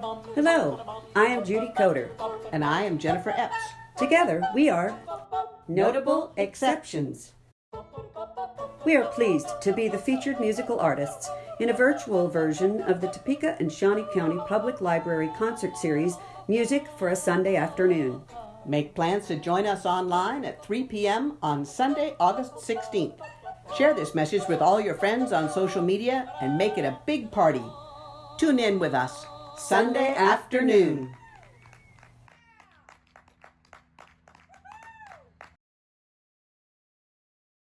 Hello, I am Judy Coder. And I am Jennifer Epps. Together, we are Notable Exceptions. We are pleased to be the featured musical artists in a virtual version of the Topeka and Shawnee County Public Library concert series, Music for a Sunday Afternoon. Make plans to join us online at 3 p.m. on Sunday, August 16th. Share this message with all your friends on social media and make it a big party. Tune in with us Sunday afternoon.